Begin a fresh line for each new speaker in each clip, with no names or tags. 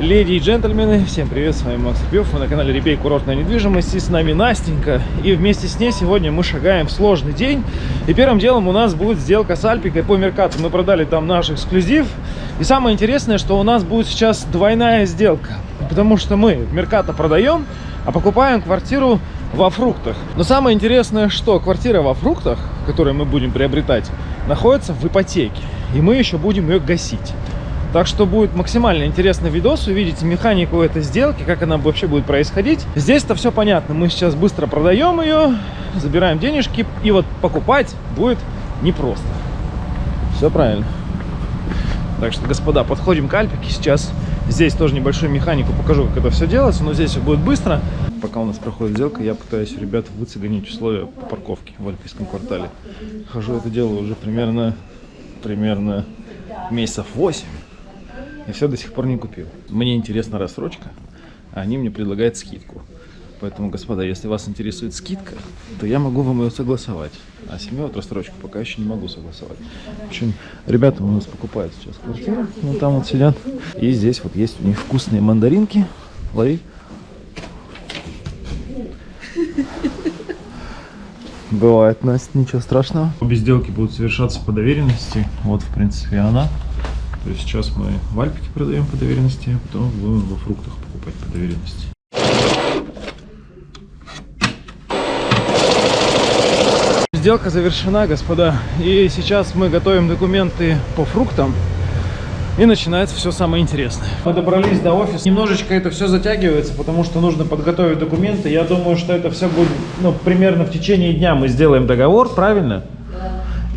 Леди и джентльмены, всем привет, с вами Макс Репьев, вы на канале Репей Курортная недвижимость, и с нами Настенька, и вместе с ней сегодня мы шагаем в сложный день, и первым делом у нас будет сделка с Альпикой по Меркату, мы продали там наш эксклюзив, и самое интересное, что у нас будет сейчас двойная сделка, потому что мы в Меркато продаем, а покупаем квартиру во фруктах. Но самое интересное, что квартира во фруктах, которую мы будем приобретать, находится в ипотеке, и мы еще будем ее гасить. Так что будет максимально интересный видос, увидите механику этой сделки, как она вообще будет происходить. Здесь-то все понятно, мы сейчас быстро продаем ее, забираем денежки, и вот покупать будет непросто. Все правильно. Так что, господа, подходим к Альпике сейчас. Здесь тоже небольшую механику покажу, как это все делается, но здесь все будет быстро. Пока у нас проходит сделка, я пытаюсь ребят выцегонить условия по парковке в Альпийском квартале. Хожу это дело уже примерно, примерно месяцев 8 и все до сих пор не купил. Мне интересна рассрочка, а они мне предлагают скидку. Поэтому, господа, если вас интересует скидка, то я могу вам ее согласовать. А семью вот рассрочку пока еще не могу согласовать. В общем, ребята у нас покупают сейчас квартиру. Ну, там вот сидят. И здесь вот есть у них вкусные мандаринки. Лови. Бывает, Настя, ничего страшного. Обе сделки будут совершаться по доверенности. Вот, в принципе, она. То есть сейчас мы в Альпике продаем по доверенности, а потом будем во фруктах покупать по доверенности. Сделка завершена, господа. И сейчас мы готовим документы по фруктам. И начинается все самое интересное. Мы добрались до офиса. Немножечко это все затягивается, потому что нужно подготовить документы. Я думаю, что это все будет, ну, примерно в течение дня мы сделаем договор, правильно?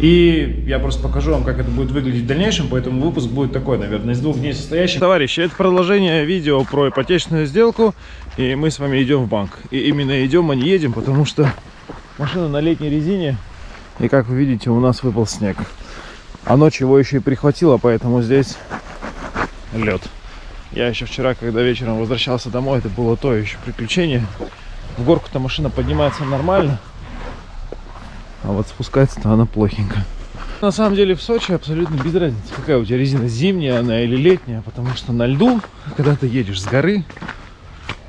И я просто покажу вам, как это будет выглядеть в дальнейшем, поэтому выпуск будет такой, наверное, из двух дней состоящий. Товарищи, это продолжение видео про ипотечную сделку, и мы с вами идем в банк. И именно идем, а не едем, потому что машина на летней резине, и как вы видите, у нас выпал снег. А ночью его еще и прихватило, поэтому здесь лед. Я еще вчера, когда вечером возвращался домой, это было то еще приключение. В горку-то машина поднимается нормально, а вот спускается-то она плохенько. На самом деле в Сочи абсолютно без разницы, какая у тебя резина, зимняя она или летняя, потому что на льду, когда ты едешь с горы,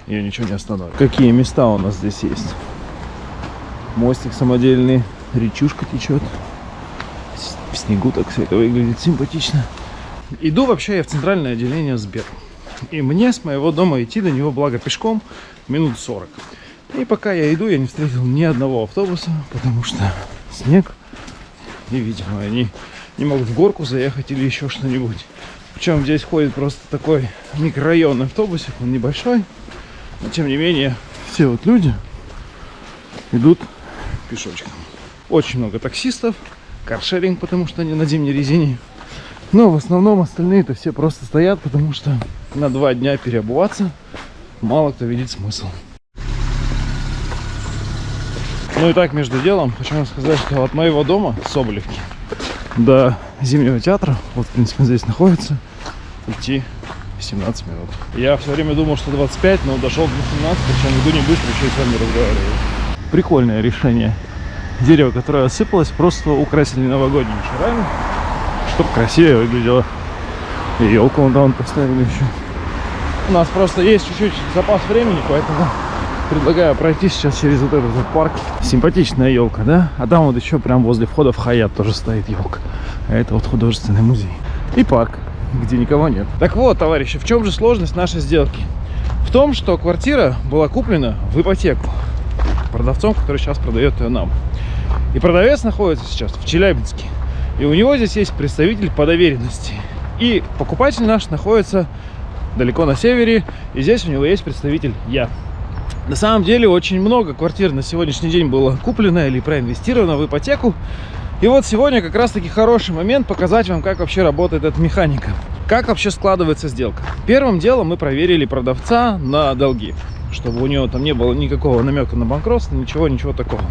ее ничего не остановит. Какие места у нас здесь есть? Мостик самодельный, речушка течет. В снегу так все это выглядит симпатично. Иду вообще я в центральное отделение Сбер. И мне с моего дома идти до него, благо пешком, минут 40. И пока я иду, я не встретил ни одного автобуса, потому что снег. И, видимо, они не могут в горку заехать или еще что-нибудь. Причем здесь ходит просто такой микрорайонный автобусик, он небольшой. Но, тем не менее, все вот люди идут пешочком. Очень много таксистов, каршеринг, потому что они на зимней резине. Но в основном остальные-то все просто стоят, потому что на два дня переобуваться мало кто видит смысл. Ну и так, между делом, хочу вам сказать, что от моего дома, Соболевки, до Зимнего театра, вот, в принципе, здесь находится, идти 17 минут. Я все время думал, что 25, но дошел до 18, причем иду не быстро, еще и с вами разговариваю. Прикольное решение. Дерево, которое осыпалось, просто украсили новогодними шарами, чтобы красивее выглядело. И елку вон там поставили еще. У нас просто есть чуть-чуть запас времени, поэтому предлагаю пройти сейчас через вот этот вот парк. Симпатичная елка, да? А там вот еще прям возле входа в Хаят тоже стоит елка. А это вот художественный музей. И парк, где никого нет. Так вот, товарищи, в чем же сложность нашей сделки? В том, что квартира была куплена в ипотеку продавцом, который сейчас продает ее нам. И продавец находится сейчас в Челябинске. И у него здесь есть представитель по доверенности. И покупатель наш находится далеко на севере. И здесь у него есть представитель я. На самом деле очень много квартир на сегодняшний день было куплено или проинвестировано в ипотеку. И вот сегодня как раз таки хороший момент показать вам, как вообще работает эта механика. Как вообще складывается сделка. Первым делом мы проверили продавца на долги, чтобы у него там не было никакого намека на банкротство, ничего, ничего такого.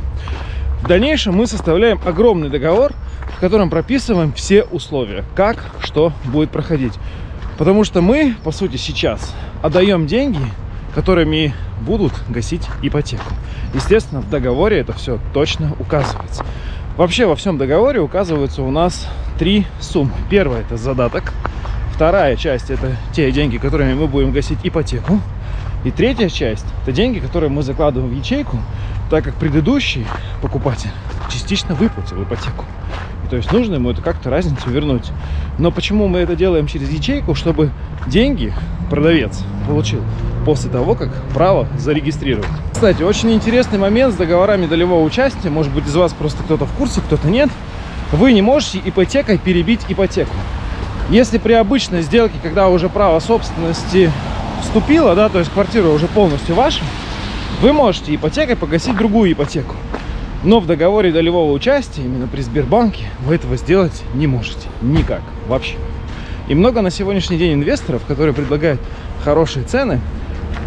В дальнейшем мы составляем огромный договор, в котором прописываем все условия, как, что будет проходить. Потому что мы, по сути, сейчас отдаем деньги которыми будут гасить ипотеку. Естественно, в договоре это все точно указывается. Вообще во всем договоре указываются у нас три суммы. Первая это задаток, Вторая часть – это те деньги, которыми мы будем гасить ипотеку. И третья часть – это деньги, которые мы закладываем в ячейку, так как предыдущий покупатель частично выплатил ипотеку. То есть нужно ему это как-то разницу вернуть. Но почему мы это делаем через ячейку? Чтобы деньги продавец получил после того, как право зарегистрировать. Кстати, очень интересный момент с договорами долевого участия. Может быть, из вас просто кто-то в курсе, кто-то нет. Вы не можете ипотекой перебить ипотеку. Если при обычной сделке, когда уже право собственности вступило, да, то есть квартира уже полностью ваша, вы можете ипотекой погасить другую ипотеку. Но в договоре долевого участия, именно при Сбербанке, вы этого сделать не можете. Никак. Вообще. И много на сегодняшний день инвесторов, которые предлагают хорошие цены,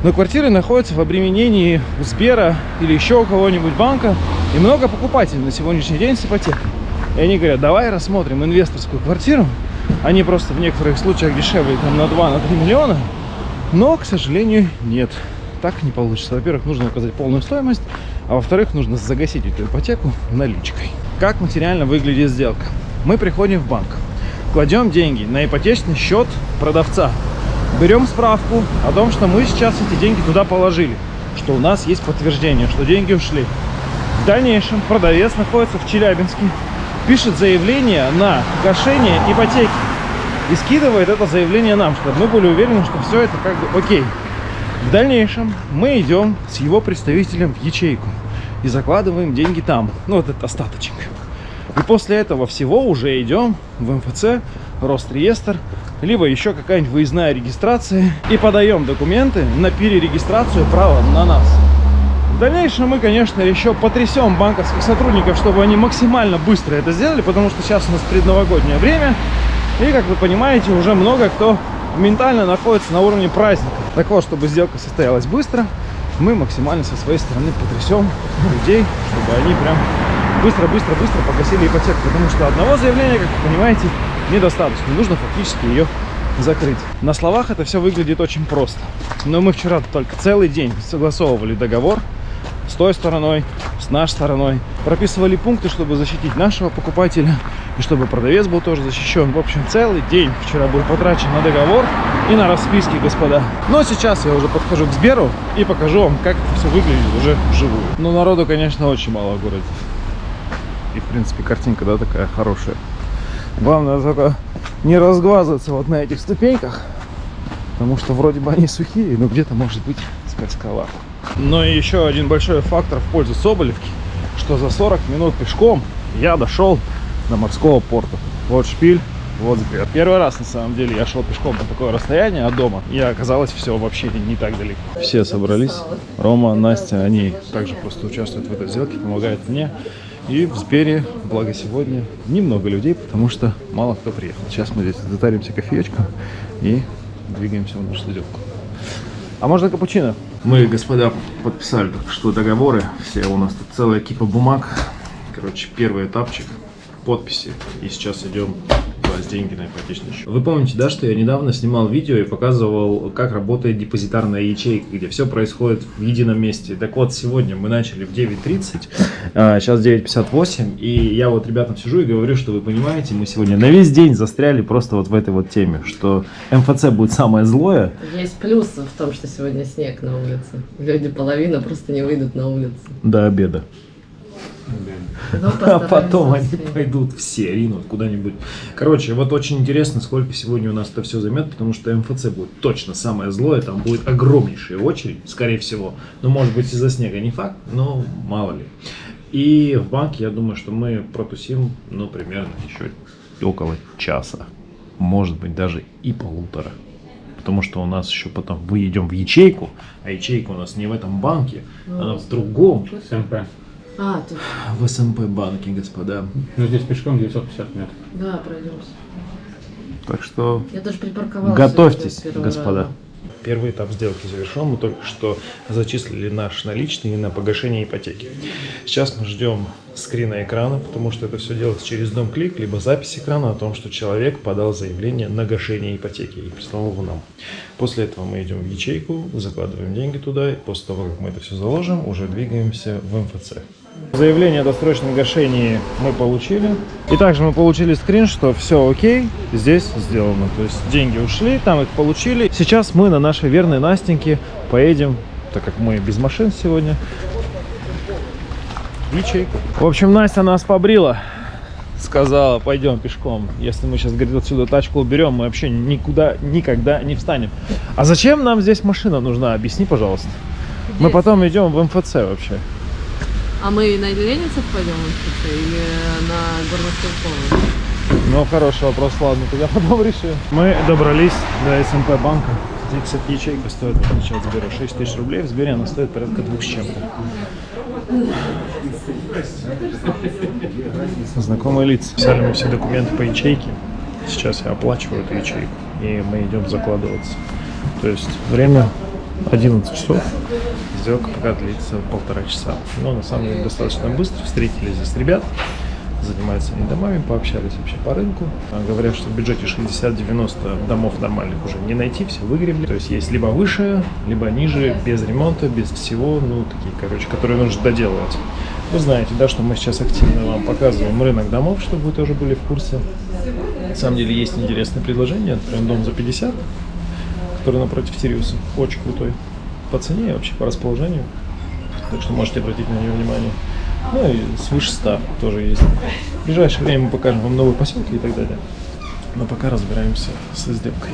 но квартиры находятся в обременении у Сбера или еще у кого-нибудь банка. И много покупателей на сегодняшний день с ипотекой. И они говорят, давай рассмотрим инвесторскую квартиру, они просто в некоторых случаях дешевле там на 2-3 на миллиона. Но, к сожалению, нет. Так не получится. Во-первых, нужно указать полную стоимость, а во-вторых, нужно загасить эту ипотеку наличкой. Как материально выглядит сделка? Мы приходим в банк, кладем деньги на ипотечный счет продавца, берем справку о том, что мы сейчас эти деньги туда положили, что у нас есть подтверждение, что деньги ушли. В дальнейшем продавец находится в Челябинске, пишет заявление на гашение ипотеки и скидывает это заявление нам, чтобы мы были уверены, что все это как бы окей. В дальнейшем мы идем с его представителем в ячейку и закладываем деньги там, ну вот этот остаточек. И после этого всего уже идем в МФЦ, Росреестр, либо еще какая-нибудь выездная регистрация и подаем документы на перерегистрацию права на нас. В дальнейшем мы, конечно, еще потрясем банковских сотрудников, чтобы они максимально быстро это сделали, потому что сейчас у нас предновогоднее время. И, как вы понимаете, уже много кто ментально находится на уровне праздника. Так вот, чтобы сделка состоялась быстро, мы максимально со своей стороны потрясем людей, чтобы они прям быстро-быстро-быстро погасили ипотеку. Потому что одного заявления, как вы понимаете, недостаточно. Нужно фактически ее закрыть. На словах это все выглядит очень просто. Но мы вчера только целый день согласовывали договор с той стороной, с нашей стороной. Прописывали пункты, чтобы защитить нашего покупателя и чтобы продавец был тоже защищен. В общем, целый день вчера был потрачен на договор и на расписки, господа. Но сейчас я уже подхожу к Сберу и покажу вам, как это все выглядит уже вживую. Но народу, конечно, очень мало в городе. И, в принципе, картинка, да, такая хорошая. Главное только не разглазываться вот на этих ступеньках, потому что вроде бы они сухие, но где-то может быть скользковато. Но и еще один большой фактор в пользу Соболевки, что за 40 минут пешком я дошел до морского порта. Вот шпиль, вот взгляд. Первый раз, на самом деле, я шел пешком на такое расстояние от дома, и оказалось все вообще не так далеко. Все собрались. Рома, Настя, они также просто участвуют в этой сделке, помогают мне. И в Сбере, благо сегодня, немного людей, потому что мало кто приехал. Сейчас мы здесь затаримся кофеечком и двигаемся в нашу сделку. А можно капучино? Мы, господа, подписали только что договоры. Все у нас тут целая кипа бумаг. Короче, первый этапчик подписи. И сейчас идем класть деньги на ипотечный счет. Вы помните, да, что я недавно снимал видео и показывал, как работает депозитарная ячейка, где все происходит в едином месте. Так вот, сегодня мы начали в 9.30, а сейчас 9.58, и я вот ребятам сижу и говорю, что вы понимаете, мы сегодня на весь день застряли просто вот в этой вот теме, что МФЦ будет самое злое.
Есть плюс в том, что сегодня снег на улице. Люди половина просто не выйдут на улицу.
До обеда.
Но
А потом они пойдут все, ринут куда-нибудь. Короче, вот очень интересно, сколько сегодня у нас это все займет, потому что МФЦ будет точно самое злое, там будет огромнейшая очередь, скорее всего. Ну, может быть, из-за снега не факт, но мало ли. И в банке, я думаю, что мы протусим, ну, примерно еще около часа. Может быть, даже и полутора. Потому что у нас еще потом выйдем в ячейку, а ячейка у нас не в этом банке, она в другом,
СМП.
А, тут,
в СМП банке, господа.
Ну, здесь пешком 950 метров.
да, пройдемся.
Так что
Я даже припарковалась.
Готовьтесь, господа.
раза.
Первый этап сделки завершен. Мы только что зачислили наш наличный на погашение ипотеки. Сейчас мы ждем скрина экрана, потому что это все делается через дом-клик, либо запись экрана о том, что человек подал заявление на гашение ипотеки и прислал его нам. После этого мы идем в ячейку, закладываем деньги туда, и после того, как мы это все заложим, уже двигаемся в МФЦ. Заявление о досрочном гашении мы получили. И также мы получили скрин, что все окей, здесь сделано. То есть деньги ушли, там их получили. Сейчас мы на нашей верной Настеньке поедем, так как мы без машин сегодня, в ячейку. В общем, Настя нас побрила. Сказала, пойдем пешком. Если мы сейчас, говорит, отсюда тачку уберем, мы вообще никуда, никогда не встанем. А зачем нам здесь машина нужна? Объясни, пожалуйста. Мы потом идем в МФЦ вообще.
А мы на Ленинцев пойдем в или на Горнострелковую?
Ну, хороший вопрос, ладно, тогда потом решим. Мы добрались до СМП банка. Здесь, кстати, ячейка стоит, от Сбера, 6 тысяч рублей. В Сбере она стоит порядка двух с чем-то. Знакомые лица. Взяли мы все документы по ячейке. Сейчас я оплачиваю эту ячейку. И мы идем закладываться. То есть время 11 часов. Сделка пока длится полтора часа. Но на самом деле достаточно быстро. Встретили здесь ребят. Занимаются они домами, пообщались вообще по рынку. А, Говорят, что в бюджете 60-90 домов нормальных уже не найти, все выгребли. То есть есть либо выше, либо ниже, без ремонта, без всего, ну, такие, короче, которые нужно доделывать. Вы знаете, да, что мы сейчас активно вам показываем рынок домов, чтобы вы тоже были в курсе. На самом деле есть интересное предложение. Прям дом за 50, который напротив Тириуса. Очень крутой. По цене и вообще по расположению. Так что можете обратить на него внимание. Ну и свыше 100 тоже есть. В ближайшее время мы покажем вам новые поселки и так далее. Но пока разбираемся с сделкой.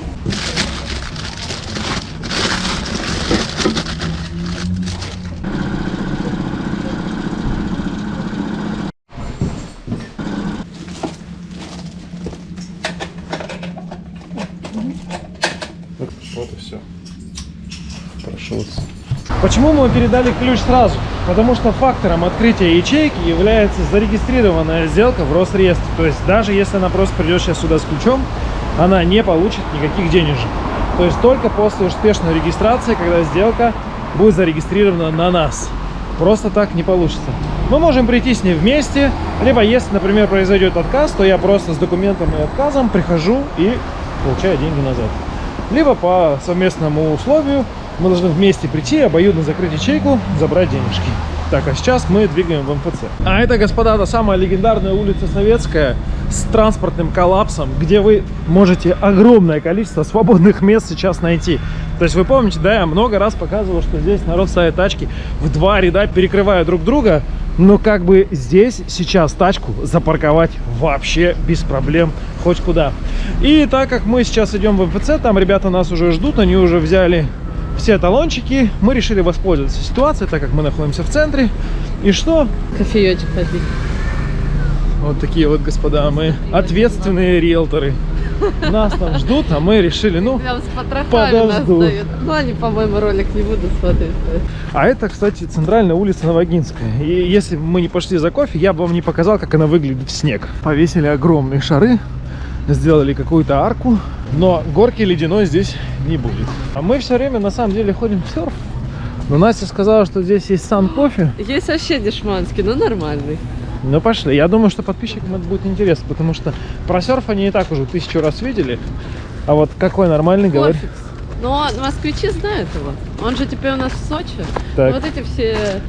Вот, вот и все. Прошелся. Почему мы передали ключ сразу? Потому что фактором открытия ячейки является зарегистрированная сделка в Росреестре. То есть даже если она просто придет сейчас сюда с ключом, она не получит никаких денежек. То есть только после успешной регистрации, когда сделка будет зарегистрирована на нас. Просто так не получится. Мы можем прийти с ней вместе, либо если, например, произойдет отказ, то я просто с документом и отказом прихожу и получаю деньги назад. Либо по совместному условию мы должны вместе прийти, обоюдно закрыть ячейку, забрать денежки. Так, а сейчас мы двигаем в МФЦ. А это, господа, та самая легендарная улица Советская с транспортным коллапсом, где вы можете огромное количество свободных мест сейчас найти. То есть вы помните, да, я много раз показывал, что здесь народ ставит тачки в два ряда, перекрывая друг друга, но как бы здесь сейчас тачку запарковать вообще без проблем хоть куда. И так как мы сейчас идем в МФЦ, там ребята нас уже ждут, они уже взяли все талончики. Мы решили воспользоваться ситуацией, так как мы находимся в центре. И что?
Кофеечек попить.
Вот такие вот, господа, мы ответственные риэлторы. Нас там ждут, а мы решили, ну... Подожду.
Ну, они, по-моему, ролик не будут смотреть.
А это, кстати, центральная улица Новогинская. И если бы мы не пошли за кофе, я бы вам не показал, как она выглядит в снег. Повесили огромные шары, сделали какую-то арку, но горки ледяной здесь не будет. А мы все время, на самом деле, ходим в серф. Но Настя сказала, что здесь есть сан кофе.
Есть вообще дешманский, но нормальный.
Ну пошли. Я думаю, что подписчикам это будет интересно, потому что про серф они и так уже тысячу раз видели. А вот какой нормальный, говорит.
Но москвичи знают его. Он же теперь у нас в Сочи.
Так.
Вот эти все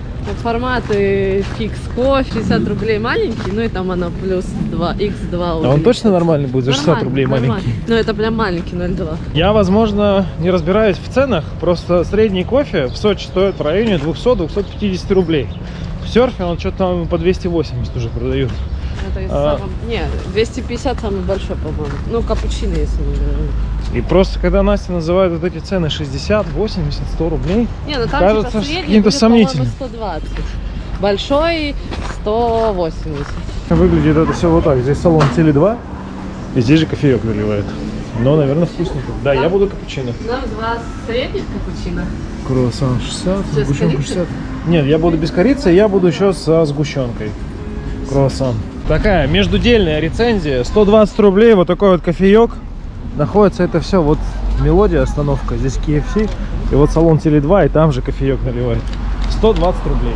форматы фикс кофе, 60 рублей маленький, ну и там оно плюс 2, x2.
А он точно нормальный будет за 60 рублей маленький?
Ну это прям маленький 0,2.
Я, возможно, не разбираюсь в ценах, просто средний кофе в Сочи стоит в районе 200-250 рублей. В серфе он что-то там по 280 уже продают.
Это из
А.
самого- Не, 250 самый большой, по-моему. Ну, капучино, если не говорю.
И просто, когда Настя называет вот эти цены 60, 80, 100 рублей,
Не, ну там
Кажется,
типа
каким-то сомнительным.
120. Большой 180.
выглядит это все вот так. Здесь салон Теле2, и здесь же кофеек наливают. Но, наверное, вкусненько. Да, я буду капучино.
Нам два средних капучино.
Круассан 60,
Без
сгущенка
корицы?
60. Нет, я буду без корицы, я буду еще со сгущенкой. Круассан. Такая междудельная рецензия. 120 рублей, вот такой вот кофеек. Находится это все, вот мелодия, остановка. Здесь KFC. И вот салон Теле2, и там же кофеек наливает. 120 рублей.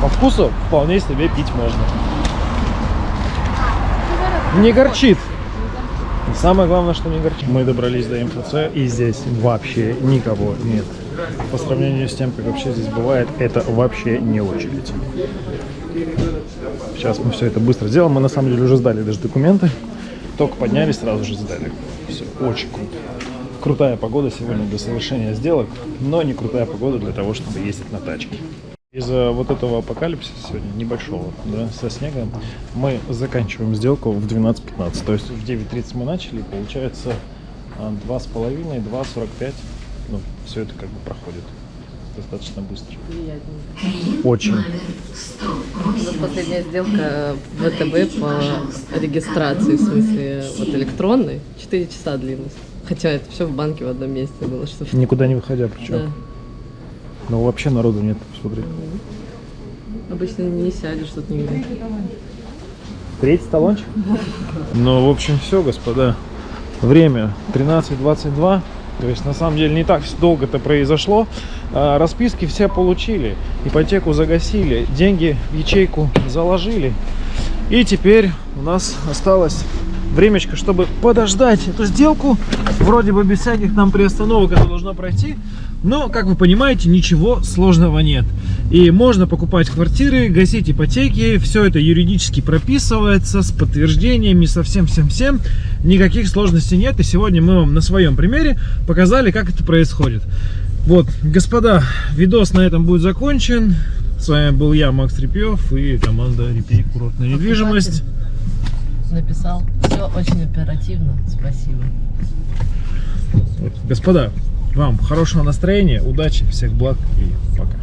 По вкусу вполне себе пить можно. Не горчит. И Самое главное, что не горчит. Мы добрались до МФЦ, и здесь вообще никого нет. По сравнению с тем, как вообще здесь бывает, это вообще не очередь. Сейчас мы все это быстро сделаем. Мы на самом деле уже сдали даже документы. Только поднялись, сразу же сдали. Все, очень круто. Крутая погода сегодня для совершения сделок, но не крутая погода для того, чтобы ездить на тачке. Из-за вот этого апокалипсиса сегодня небольшого, да, со снегом, мы заканчиваем сделку в 12.15. То есть в 9.30 мы начали, получается а, 2,5, 2,45. Ну, все это как бы проходит достаточно быстро. Очень.
У нас последняя сделка в ВТБ по регистрации, в смысле, вот электронной, 4 часа длилась. Хотя это все в банке в одном месте было, что
Никуда не выходя причем.
да.
Но вообще народу нет, посмотри.
Обычно не сядешь тут нигде.
Третий талончик? Ну, в общем, все, господа. Время 13.22. То есть, на самом деле, не так долго это произошло. А, Расписки все получили. Ипотеку загасили. Деньги в ячейку заложили. И теперь у нас осталось времечко, чтобы подождать эту сделку. Вроде бы без всяких там приостановок это должно пройти. Но, как вы понимаете, ничего сложного нет. И можно покупать квартиры, гасить ипотеки. Все это юридически прописывается с подтверждениями, со всем-всем-всем. Никаких сложностей нет. И сегодня мы вам на своем примере показали, как это происходит. Вот, господа, видос на этом будет закончен. С вами был я, Макс Репьев и команда Репей Курортная недвижимость.
Написал. Все очень оперативно. Спасибо.
Господа, вам хорошего настроения, удачи, всех благ и пока.